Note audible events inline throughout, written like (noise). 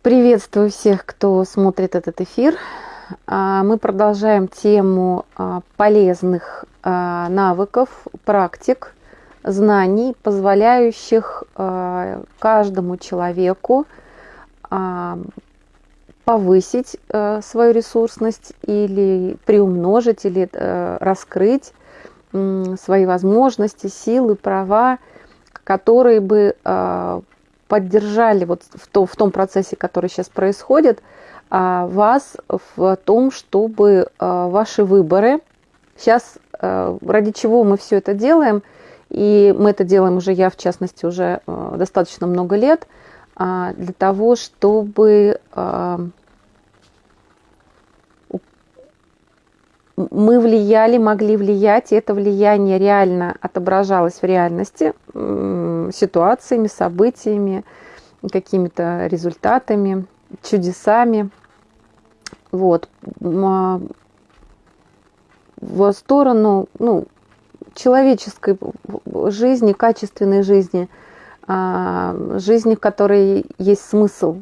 Приветствую всех, кто смотрит этот эфир. А, мы продолжаем тему а, полезных а, навыков, практик, знаний, позволяющих каждому человеку повысить свою ресурсность или приумножить, или раскрыть свои возможности, силы, права, которые бы поддержали вот в, то, в том процессе, который сейчас происходит, а, вас в том, чтобы а, ваши выборы, сейчас ради чего мы все это делаем, и мы это делаем уже, я в частности, уже достаточно много лет, для того, чтобы мы влияли, могли влиять, и это влияние реально отображалось в реальности, ситуациями, событиями, какими-то результатами, чудесами. Вот. А, в сторону ну, человеческой жизни, качественной жизни, а, жизни, в которой есть смысл,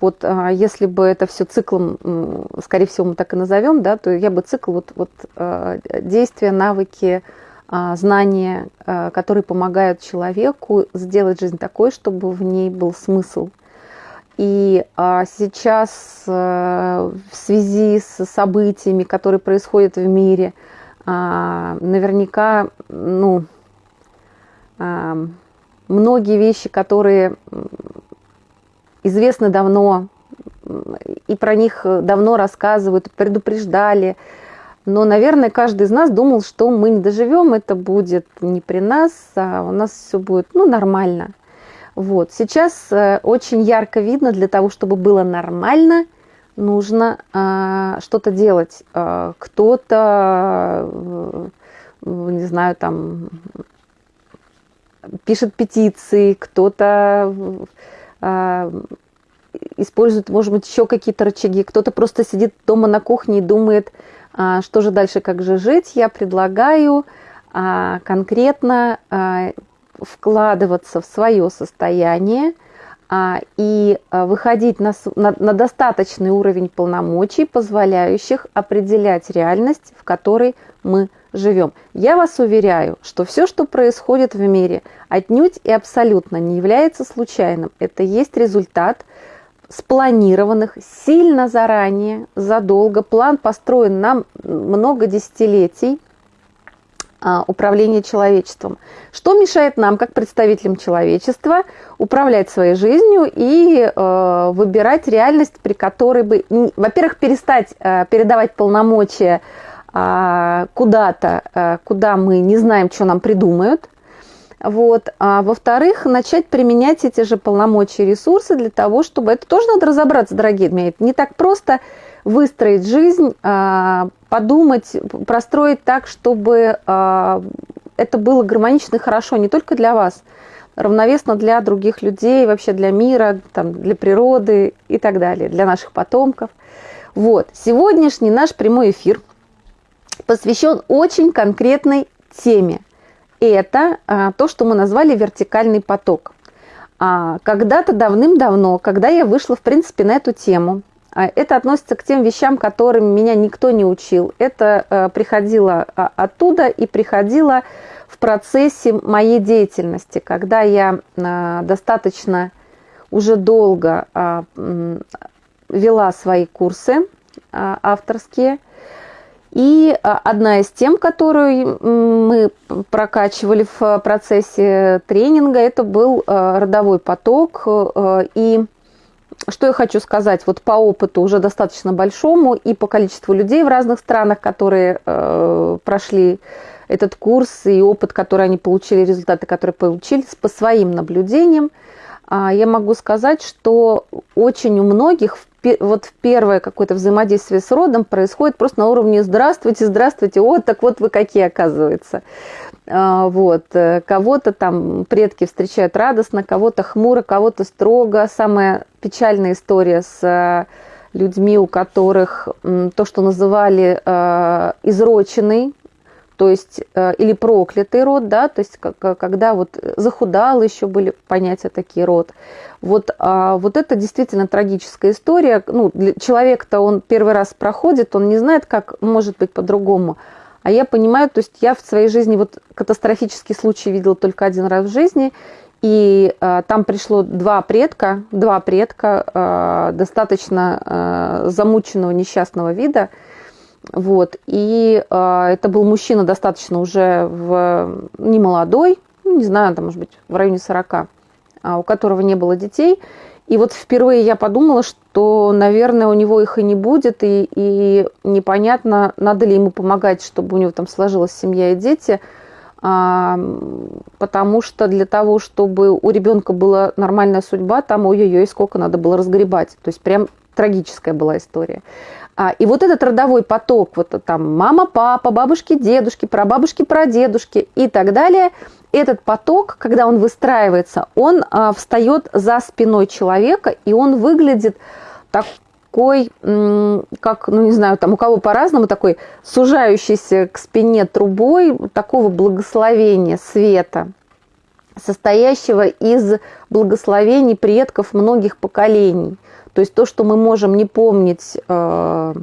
вот а, если бы это все циклом, скорее всего, мы так и назовем, да, то я бы цикл вот, вот а, действия, навыки, а, знания, которые помогают человеку сделать жизнь такой, чтобы в ней был смысл. И сейчас в связи с событиями, которые происходят в мире, наверняка, ну, многие вещи, которые известны давно, и про них давно рассказывают, предупреждали. Но, наверное, каждый из нас думал, что мы не доживем, это будет не при нас, а у нас все будет ну, нормально. Вот. Сейчас э, очень ярко видно, для того, чтобы было нормально, нужно э, что-то делать. Э, кто-то, э, не знаю, там пишет петиции, кто-то а, используют, может быть, еще какие-то рычаги. Кто-то просто сидит дома на кухне и думает, а, что же дальше, как же жить. Я предлагаю а, конкретно вкладываться в свое состояние и выходить на, на, на достаточный уровень полномочий, позволяющих определять реальность, в которой мы живем. Я вас уверяю, что все, что происходит в мире, отнюдь и абсолютно не является случайным. Это есть результат спланированных сильно заранее, задолго. План построен на много десятилетий а, управления человечеством. Что мешает нам, как представителям человечества, управлять своей жизнью и э, выбирать реальность, при которой бы, во-первых, перестать э, передавать полномочия куда-то, а, куда мы не знаем, что нам придумают. Вот. А во-вторых, начать применять эти же полномочия и ресурсы для того, чтобы... Это тоже надо разобраться, дорогие мои. Не так просто выстроить жизнь, а, подумать, простроить так, чтобы это было гармонично и хорошо не только для вас, равновесно для других людей, вообще для мира, там, для природы и так далее, для наших потомков. Вот. Сегодняшний наш прямой эфир – посвящен очень конкретной теме. Это а, то, что мы назвали вертикальный поток. А, когда-то давным-давно, когда я вышла, в принципе, на эту тему, а, это относится к тем вещам, которым меня никто не учил. Это а, приходило а, оттуда и приходило в процессе моей деятельности, когда я а, достаточно уже долго а, вела свои курсы а, авторские – и а, одна из тем, которую мы прокачивали в процессе тренинга, это был а, родовой поток. А, и что я хочу сказать, вот по опыту уже достаточно большому и по количеству людей в разных странах, которые прошли этот курс и опыт, который они получили, результаты, которые получили, по своим наблюдениям, я могу сказать, что очень у многих в вот первое какое-то взаимодействие с родом происходит просто на уровне «здравствуйте, здравствуйте, вот так вот вы какие, оказывается». А, вот. Э, кого-то там предки встречают радостно, кого-то хмуро, кого-то строго. Самая печальная история с э, людьми, у которых то, что называли э, изроченный то есть, э, или проклятый род, да, то есть, когда вот захудал еще были понятия такие род. Вот, а, вот это действительно трагическая история. Ну, человек-то он первый раз проходит, он не знает, как может быть по-другому. А я понимаю, то есть я в своей жизни вот катастрофический случай видела только один раз в жизни, и э, там пришло два предка, два предка э, достаточно э, замученного несчастного вида. Вот. И э, это был мужчина достаточно уже в, не молодой, ну, не знаю, там, может быть, в районе 40, а, у которого не было детей. И вот впервые я подумала, что, наверное, у него их и не будет, и, и непонятно, надо ли ему помогать, чтобы у него там сложилась семья и дети – а, потому что для того, чтобы у ребенка была нормальная судьба, там ой-ой-ой, сколько надо было разгребать. То есть прям трагическая была история. А, и вот этот родовой поток, вот там мама, папа, бабушки, дедушки, прабабушки, прадедушки и так далее, этот поток, когда он выстраивается, он а, встает за спиной человека, и он выглядит так, такой, как, ну не знаю, там у кого по-разному, такой сужающийся к спине трубой такого благословения, света, состоящего из благословений предков многих поколений. То есть то, что мы можем не помнить э,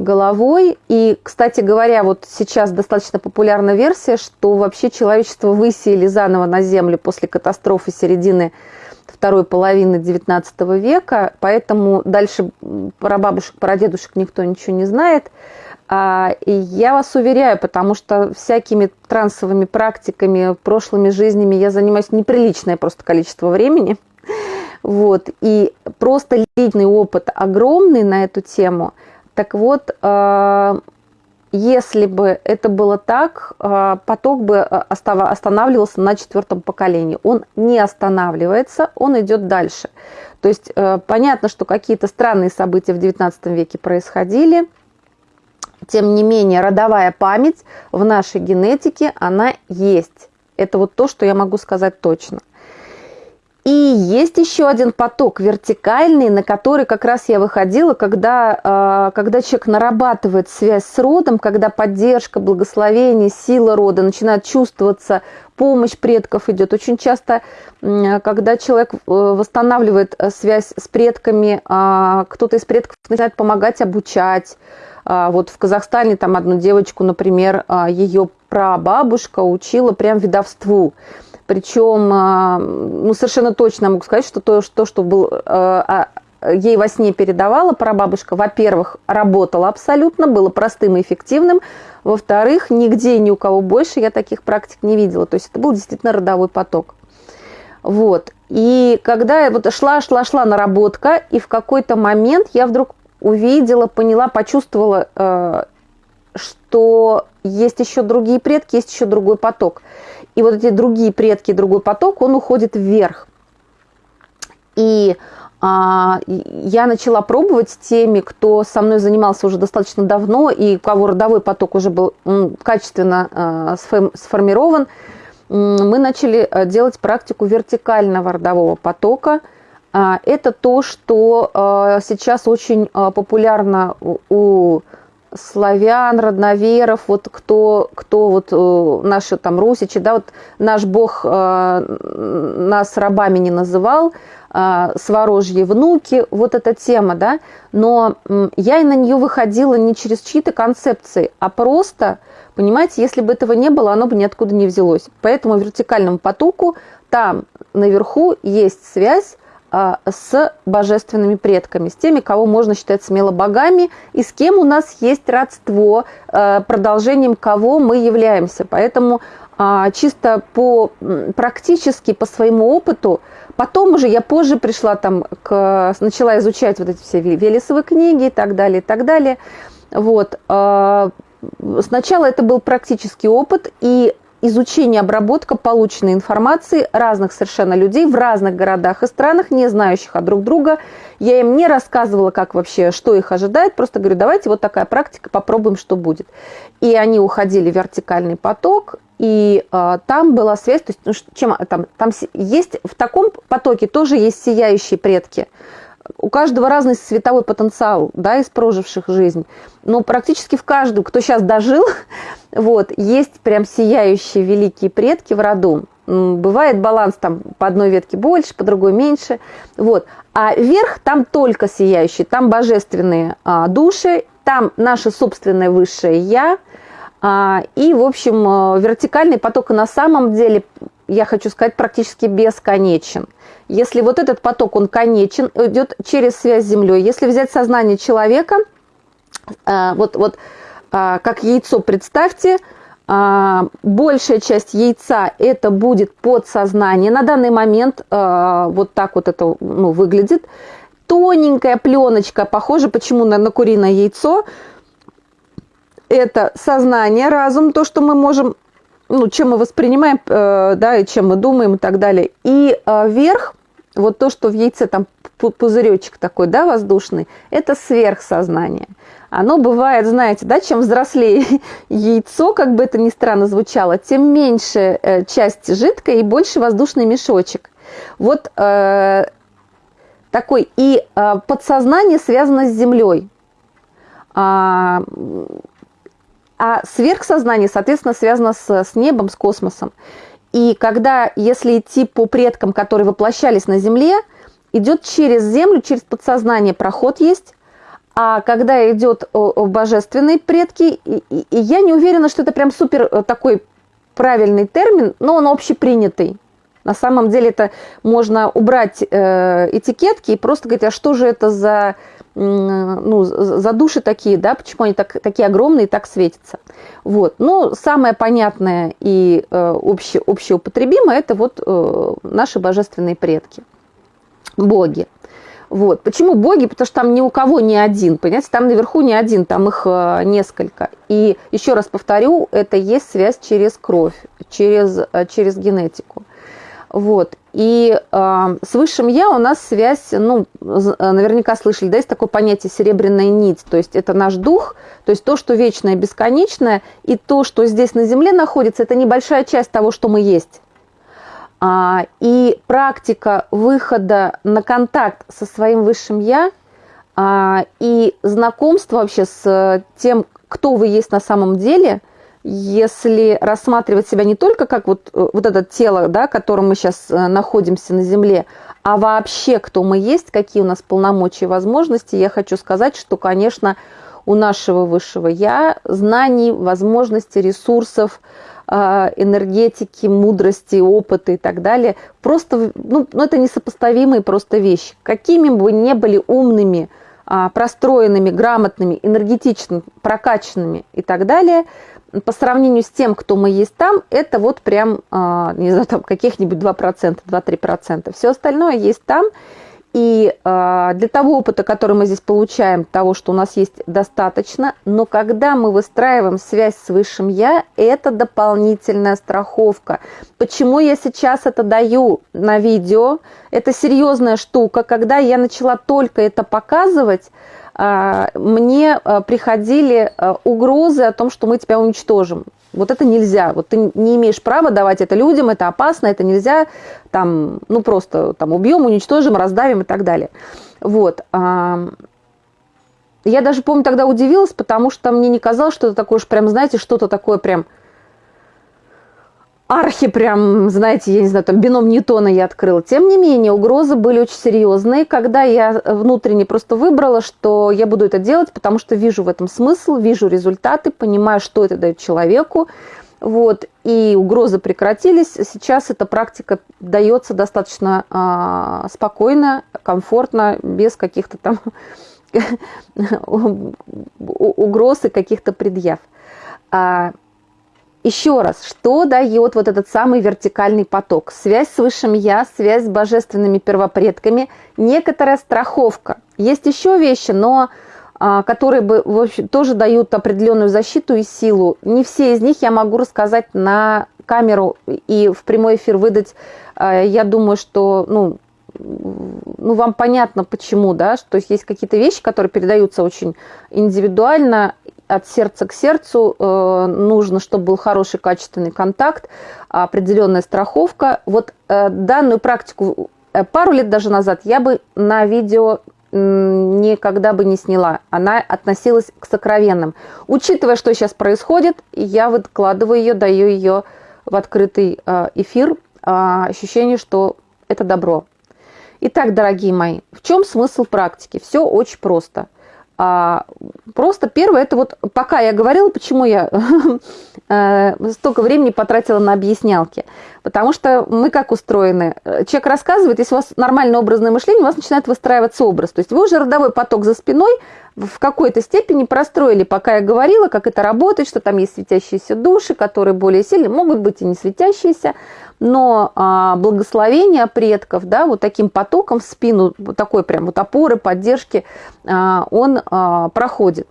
головой. И, кстати говоря, вот сейчас достаточно популярна версия, что вообще человечество высеяли заново на Землю после катастрофы середины второй половины XIX века, поэтому дальше про бабушек, про дедушек никто ничего не знает. А, и я вас уверяю, потому что всякими трансовыми практиками, прошлыми жизнями я занимаюсь неприличное просто количество времени. Вот, и просто личный опыт огромный на эту тему. Так вот, а, если бы это было так, а, поток бы останавливался на четвертом поколении. Он не останавливается, он идет дальше. То есть э, понятно, что какие-то странные события в XIX веке происходили. Тем не менее, родовая память в нашей генетике, она есть. Это вот то, что я могу сказать точно. И есть еще один поток вертикальный, на который как раз я выходила, когда, а, когда человек нарабатывает связь с родом, когда поддержка, благословение, сила рода начинает чувствоваться, помощь предков идет. Очень часто, когда человек э, восстанавливает э, связь с предками, а, кто-то из предков начинает помогать обучать. А, вот в Казахстане там одну девочку, например, ее прабабушка учила прям ведовству. Причем, а, ну, совершенно точно могу сказать, что то, что, что был, а, а, ей во сне передавала прабабушка, во-первых, работало абсолютно, было простым и эффективным, во-вторых, нигде ни у кого больше я таких практик не видела. То есть это был действительно родовой поток. Вот. И когда я вот шла, шла, шла наработка, и в какой-то момент я вдруг увидела, поняла, почувствовала, что есть еще другие предки, есть еще другой поток и вот эти другие предки, другой поток, он уходит вверх. И а, я начала пробовать с теми, кто со мной занимался уже достаточно давно, и у кого родовой поток уже был качественно а, сформирован, мы начали а, делать практику вертикального родового потока. Это то, что сейчас очень популярно у славян, родноверов, вот кто, кто вот э, наши там русичи, да, вот наш бог нас рабами не называл, сворожьи внуки, вот эта тема, да, но я и на нее выходила не через чьи-то концепции, а просто, понимаете, если бы этого не было, оно бы ниоткуда не взялось. Поэтому вертикальному потоку там наверху есть связь а, с божественными предками, с теми, кого можно считать смело богами, и с кем у нас есть родство, а, продолжением кого мы являемся. Поэтому а, чисто по практически по своему опыту, потом уже я позже пришла там, к, начала изучать вот эти все Велесовые книги и так далее, и так далее. Вот. Сначала это был практический опыт, и изучение, обработка полученной информации разных совершенно людей в разных городах и странах, не знающих от друг друга. Я им не рассказывала, как вообще, что их ожидает, просто говорю, давайте вот такая практика, попробуем, что будет. И они уходили в вертикальный поток, и э, там была связь, то есть ну, чем там, там есть в таком потоке тоже есть сияющие предки. У каждого разный световой потенциал, да, из проживших жизнь. Но практически в каждую, кто сейчас дожил, (laughs) вот, есть прям сияющие великие предки в роду. Бывает баланс там по одной ветке больше, по другой меньше. Вот. А верх там только сияющий, там божественные а, души, там наше собственное высшее я. А, и, в общем, а, вертикальный поток на самом деле, я хочу сказать, практически бесконечен. Если вот этот поток, он конечен, идет через связь с Землей. Если взять сознание человека, а, вот, вот а, как яйцо представьте, а, большая часть яйца это будет подсознание. На данный момент вот так вот это ну, выглядит. Тоненькая пленочка, похоже почему на, на куриное яйцо. Это сознание, разум, то, что мы можем, ну, чем мы воспринимаем, э, да, и чем мы думаем и так далее. И э, верх, вот то, что в яйце там пузыречек такой, да, воздушный, это сверхсознание оно бывает, знаете, да, чем взрослее (laughs) яйцо, как бы это ни странно звучало, тем меньше э, часть жидкая и больше воздушный мешочек. Вот э, такой. И э, подсознание связано с землей. А, а сверхсознание, соответственно, связано с, с небом, с космосом. И когда, если идти по предкам, которые воплощались на Земле, идет через Землю, через подсознание проход есть, а когда идет божественные предки, и, и, и я не уверена, что это прям супер э, такой правильный термин, но он общепринятый. На самом деле это можно убрать э, этикетки и просто говорить, а что же это за, ну, за души такие, да, почему они так, такие огромные и так светятся. Вот. Ну, самое понятное и э, обще, общеупотребимое – это вот э, наши божественные предки, боги. Вот. Почему боги? Потому что там ни у кого не один, понимаете, там наверху не один, там их э, несколько. И еще раз повторю, это есть связь через кровь, через, э, через генетику. Вот. И э, с высшим я у нас связь, ну, э, наверняка слышали, да, есть такое понятие серебряная нить, то есть это наш дух, то есть то, что вечное, бесконечное, и то, что здесь на Земле находится, это небольшая часть того, что мы есть. А, и практика выхода на контакт со своим высшим я а, и знакомство вообще с тем, кто вы есть на самом деле, если рассматривать себя не только как вот, э, вот это тело, да, которым мы сейчас э, находимся на Земле, а вообще кто мы есть, какие у нас полномочия и возможности, я хочу сказать, что, конечно, у нашего высшего я знаний, возможностей, ресурсов, а, энергетики, мудрости, опыта и так далее. Просто, ну, ну это несопоставимые просто вещи. Какими бы ни были умными, а, простроенными, грамотными, энергетичными, прокачанными и так далее, по сравнению с тем, кто мы есть там, это вот прям, а, не знаю, там каких-нибудь 2%, 2-3%. Все остальное есть там. И э, для того опыта, который мы здесь получаем, того, что у нас есть, достаточно. Но когда мы выстраиваем связь с Высшим Я, это дополнительная страховка. Почему я сейчас это даю на видео? Это серьезная штука. Когда я начала только это показывать, мне э, приходили э, угрозы о том, что мы тебя уничтожим. Вот это нельзя. Вот ты не имеешь права давать это людям, это опасно, это нельзя. Там, ну просто там убьем, уничтожим, раздавим и так далее. Вот. Я даже, помню, тогда удивилась, потому что мне не казалось, что это такое уж прям, знаете, что-то такое прям архи прям, знаете, я не знаю, там бином Ньютона я открыла. Тем не менее, угрозы были очень серьезные, когда я внутренне просто выбрала, что я буду это делать, потому что вижу в этом смысл, вижу результаты, понимаю, что это дает человеку. Вот, и угрозы прекратились. Сейчас эта практика дается достаточно э, спокойно, комфортно, без каких-то там (laughs) угроз и каких-то предъяв. Еще раз, что дает вот этот самый вертикальный поток? Связь с Высшим Я, связь с божественными первопредками, некоторая страховка. Есть еще вещи, но а, которые бы, в общем, тоже дают определенную защиту и силу. Не все из них я могу рассказать на камеру и в прямой эфир выдать. А, я думаю, что ну, ну, вам понятно почему, да, что есть какие-то вещи, которые передаются очень индивидуально, от сердца к сердцу, э, нужно, чтобы был хороший качественный контакт, определенная страховка. Вот э, данную практику э, пару лет даже назад я бы на видео никогда бы не сняла. Она относилась к сокровенным. Учитывая, что сейчас происходит, я выкладываю ее, даю ее в открытый э, эфир. А, ощущение, что это добро. Итак, дорогие мои, в чем смысл практики? Все очень просто – а, просто первое, это вот пока я говорила, почему я (laughs) э, столько времени потратила на объяснялки. Потому что мы как устроены? Человек рассказывает, если у вас нормальное образное мышление, у вас начинает выстраиваться образ. То есть вы уже родовой поток за спиной в какой-то степени простроили, пока я говорила, как это работает, что там есть светящиеся души, которые более сильные, могут быть и не светящиеся, но а, благословение предков, да, вот таким потоком в спину, вот такой прям вот опоры, поддержки, а, он а, проходит.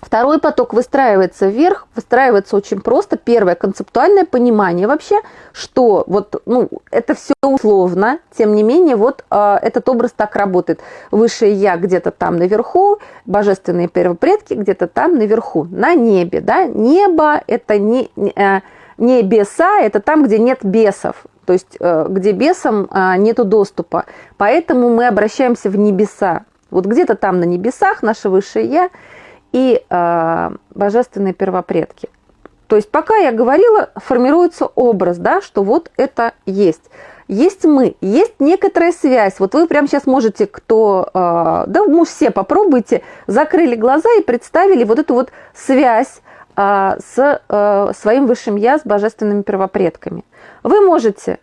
Второй поток выстраивается вверх, выстраивается очень просто. Первое концептуальное понимание вообще, что вот, ну, это все условно, тем не менее, вот э, этот образ так работает. Высшее я где-то там наверху, божественные первопредки где-то там наверху, на небе, да. Небо это не, э, небеса, это там, где нет бесов, то есть э, где бесам э, нету доступа. Поэтому мы обращаемся в небеса. Вот где-то там на небесах наше высшее я – и э, божественные первопредки. То есть пока я говорила, формируется образ, да, что вот это есть. Есть мы, есть некоторая связь. Вот вы прямо сейчас можете, кто, э, да, ну все попробуйте, закрыли глаза и представили вот эту вот связь э, с э, своим высшим я, с божественными первопредками. Вы можете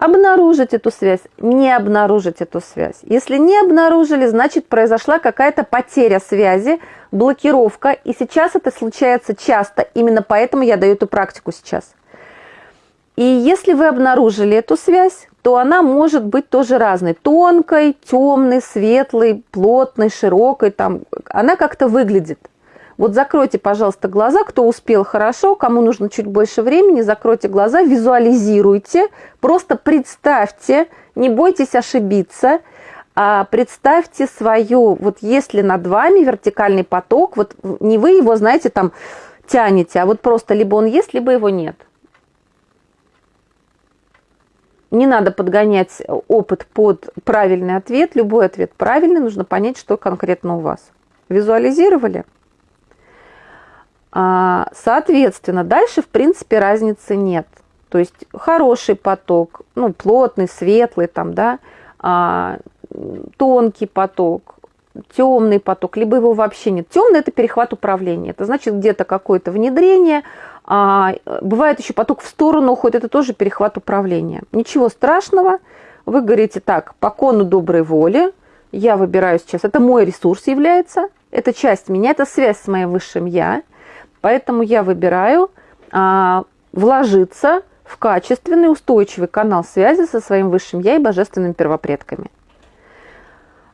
обнаружить эту связь, не обнаружить эту связь. Если не обнаружили, значит произошла какая-то потеря связи, блокировка, и сейчас это случается часто, именно поэтому я даю эту практику сейчас. И если вы обнаружили эту связь, то она может быть тоже разной. Тонкой, темной, светлой, плотной, широкой. Там, она как-то выглядит. Вот закройте, пожалуйста, глаза, кто успел хорошо, кому нужно чуть больше времени, закройте глаза, визуализируйте, просто представьте, не бойтесь ошибиться, а представьте свою, вот если над вами вертикальный поток, вот не вы его, знаете, там тянете, а вот просто либо он есть, либо его нет. Не надо подгонять опыт под правильный ответ, любой ответ правильный, нужно понять, что конкретно у вас. Визуализировали? А, соответственно, дальше, в принципе, разницы нет. То есть хороший поток, ну, плотный, светлый, там, да, а, тонкий поток, темный поток, либо его вообще нет. Темный – это перехват управления. Это значит где-то какое-то внедрение, а, бывает еще поток в сторону уходит, это тоже перехват управления. Ничего страшного, вы говорите так, по кону доброй воли, я выбираю сейчас, это мой ресурс является, это часть меня, это связь с моим высшим я, Поэтому я выбираю а, вложиться в качественный, устойчивый канал связи со своим высшим я и божественными первопредками.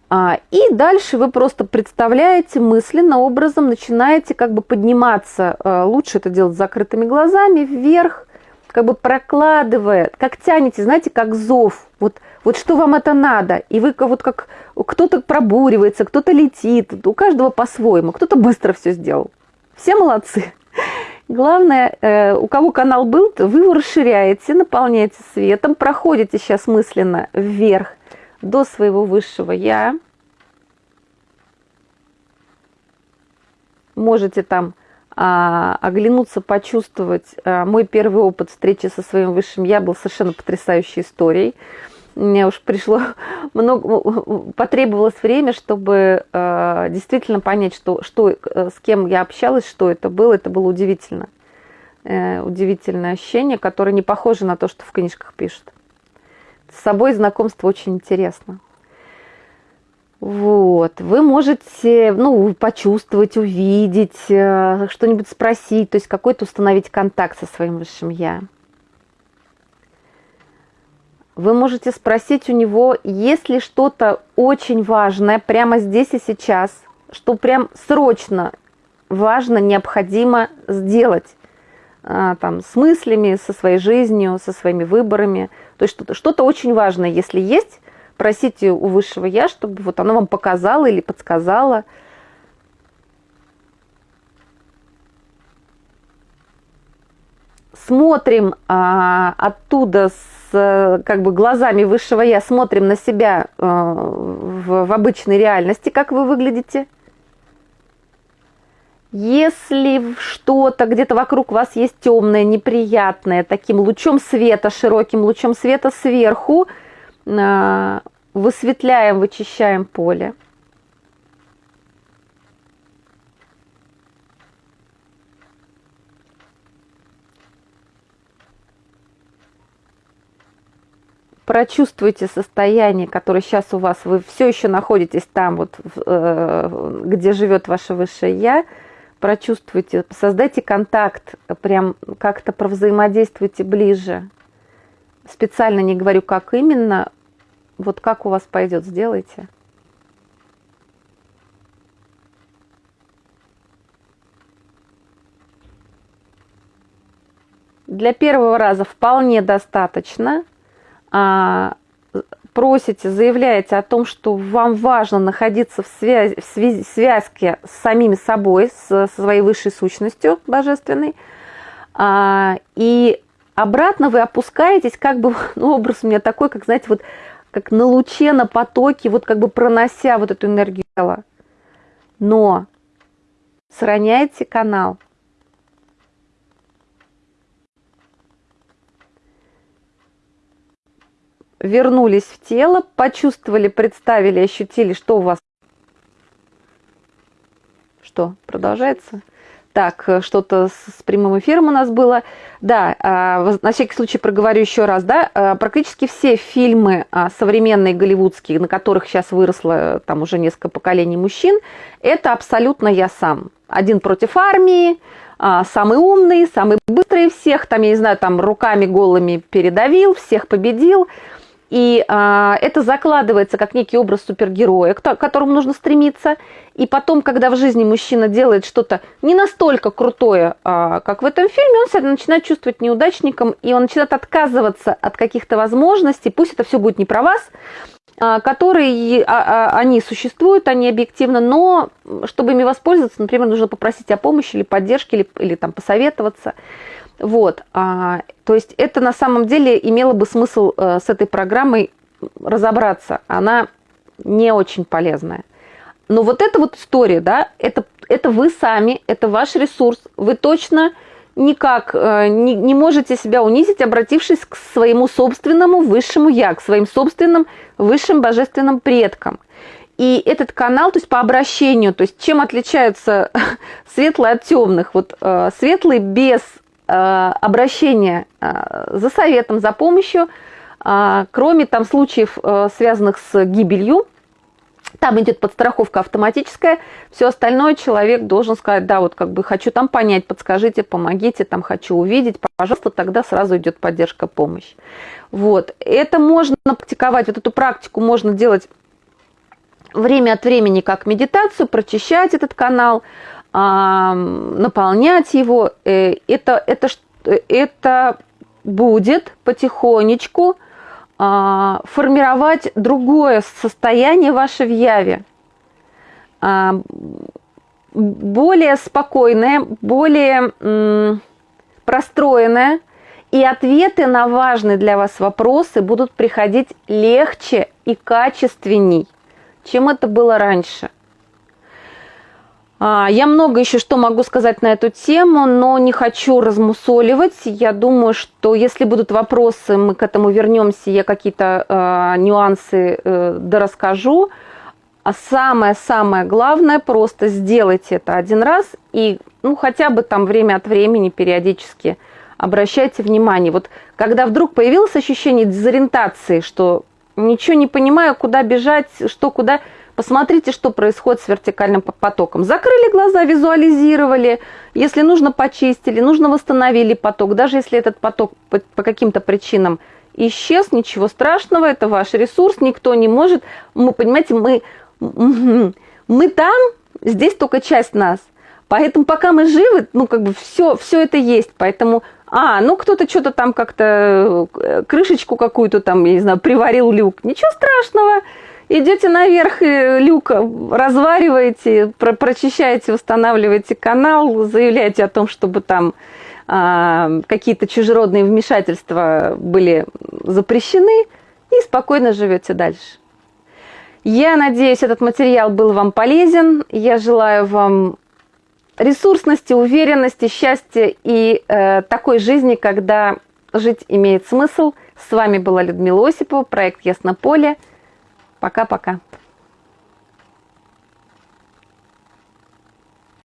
А, и дальше вы просто представляете мысленно, образом, начинаете как бы подниматься, а, лучше это делать с закрытыми глазами, вверх, как бы прокладывая, как тянете, знаете, как зов, вот, вот что вам это надо, и вы вот как кто-то пробуривается, кто-то летит, у каждого по-своему, кто-то быстро все сделал. Все молодцы. Главное, э, у кого канал был, вы его расширяете, наполняете светом, проходите сейчас мысленно вверх до своего высшего «я». Можете там а, оглянуться, почувствовать. А, мой первый опыт встречи со своим высшим «я» был совершенно потрясающей историей мне уж пришло (laughs) много, потребовалось время, чтобы э, действительно понять, что, что, э, с кем я общалась, что это было. Это было удивительно. Э, удивительное ощущение, которое не похоже на то, что в книжках пишут. С собой знакомство очень интересно. Вот, вы можете, ну, почувствовать, увидеть, э, что-нибудь спросить, то есть какой-то установить контакт со своим высшим я. Вы можете спросить у него, есть ли что-то очень важное прямо здесь и сейчас, что прям срочно важно, необходимо сделать а, там, с мыслями, со своей жизнью, со своими выборами. То есть что-то что, -то, очень важное, если есть, просите у высшего Я, чтобы вот оно вам показало или подсказало. Смотрим а, оттуда с как бы глазами высшего я, смотрим на себя а, в, в обычной реальности, как вы выглядите. Если что-то где-то вокруг вас есть темное, неприятное, таким лучом света, широким лучом света сверху, а, высветляем, вычищаем поле. Прочувствуйте состояние, которое сейчас у вас, вы все еще находитесь там, вот, э, где живет ваше высшее я, прочувствуйте, создайте контакт, прям как-то провзаимодействуйте ближе. Специально не говорю, как именно, вот как у вас пойдет, сделайте. Для первого раза вполне достаточно – просите, заявляете о том, что вам важно находиться в, связи, в связи, связке с самими собой, с, со своей высшей сущностью божественной, а, и обратно вы опускаетесь, как бы, (laughs) ну, образ у меня такой, как, знаете, вот как на луче, на потоке, вот как бы пронося вот эту энергию тела. Но сохраняйте канал, вернулись в тело, почувствовали, представили, ощутили, что у вас... Что, продолжается? Так, э, что-то с прямым эфиром у нас было. Да, а, на всякий случай проговорю еще раз, да, а, практически все фильмы а, современные голливудские, на которых сейчас выросло э, там уже несколько поколений мужчин, это абсолютно я сам. Один против армии, самый умный, самый быстрый всех, там, я не знаю, там руками голыми передавил, всех победил. И а, это закладывается как некий образ супергероя, к которому нужно стремиться. И потом, когда в жизни мужчина делает что-то не настолько крутое, а, как в этом фильме, он себя начинает чувствовать неудачником, и он начинает отказываться от каких-то возможностей, пусть это все будет не про вас, а, которые а, а, они существуют, они объективно, но чтобы ими воспользоваться, например, нужно попросить о помощи или поддержке, или, или там посоветоваться. Вот, а, то есть это на самом деле имело бы смысл а, с этой программой разобраться. Она не очень полезная. Но вот эта вот история, да, это, это вы сами, это ваш ресурс. Вы точно никак э, не, не можете себя унизить, обратившись к своему собственному высшему я, к своим собственным высшим божественным предкам. И этот канал, то есть по обращению, то есть чем отличаются (laughs) светлые от темных? Вот э, светлый без Э, обращение э, за советом, за помощью, э, кроме там случаев, связанных с гибелью, там идет подстраховка автоматическая, все остальное человек должен сказать, да, вот как бы хочу там понять, подскажите, помогите, там хочу увидеть, пожалуйста, тогда сразу идет поддержка, помощь. Вот, это можно практиковать, вот эту практику можно делать время от времени как медитацию, прочищать этот канал, наполнять его, э, это, это, это будет потихонечку а, формировать другое состояние ваше в яве. А, более спокойное, более простроенное, и ответы на важные для вас вопросы будут приходить легче и качественней, чем это было раньше. А, я много еще что могу сказать на эту тему, но не хочу размусоливать. Я думаю, что если будут вопросы, мы к этому вернемся, я какие-то э, нюансы э, дорасскажу. А самое-самое главное, просто сделайте это один раз и ну, хотя бы там время от времени периодически обращайте внимание. Вот когда вдруг появилось ощущение дезориентации, что ничего не понимаю, куда бежать, что куда Посмотрите, что происходит с вертикальным потоком. Закрыли глаза, визуализировали. Если нужно, почистили, нужно восстановили поток. Даже если этот поток по, каким-то причинам исчез, ничего страшного, это ваш ресурс, никто не может. Мы, понимаете, мы, (laughs) мы там, здесь только часть нас. Поэтому пока мы живы, ну как бы все, все это есть. Поэтому, а, ну кто-то что-то там как-то, э, крышечку какую-то там, я не знаю, приварил люк. Ничего страшного идете наверх люк развариваете, про прочищаете, восстанавливаете канал, заявляете о том, чтобы там а, какие-то чужеродные вмешательства были запрещены, и спокойно живете дальше. Я надеюсь, этот материал был вам полезен. Я желаю вам ресурсности, уверенности, счастья и э, такой жизни, когда жить имеет смысл. С вами была Людмила Осипова, проект Яснополе. Пока-пока.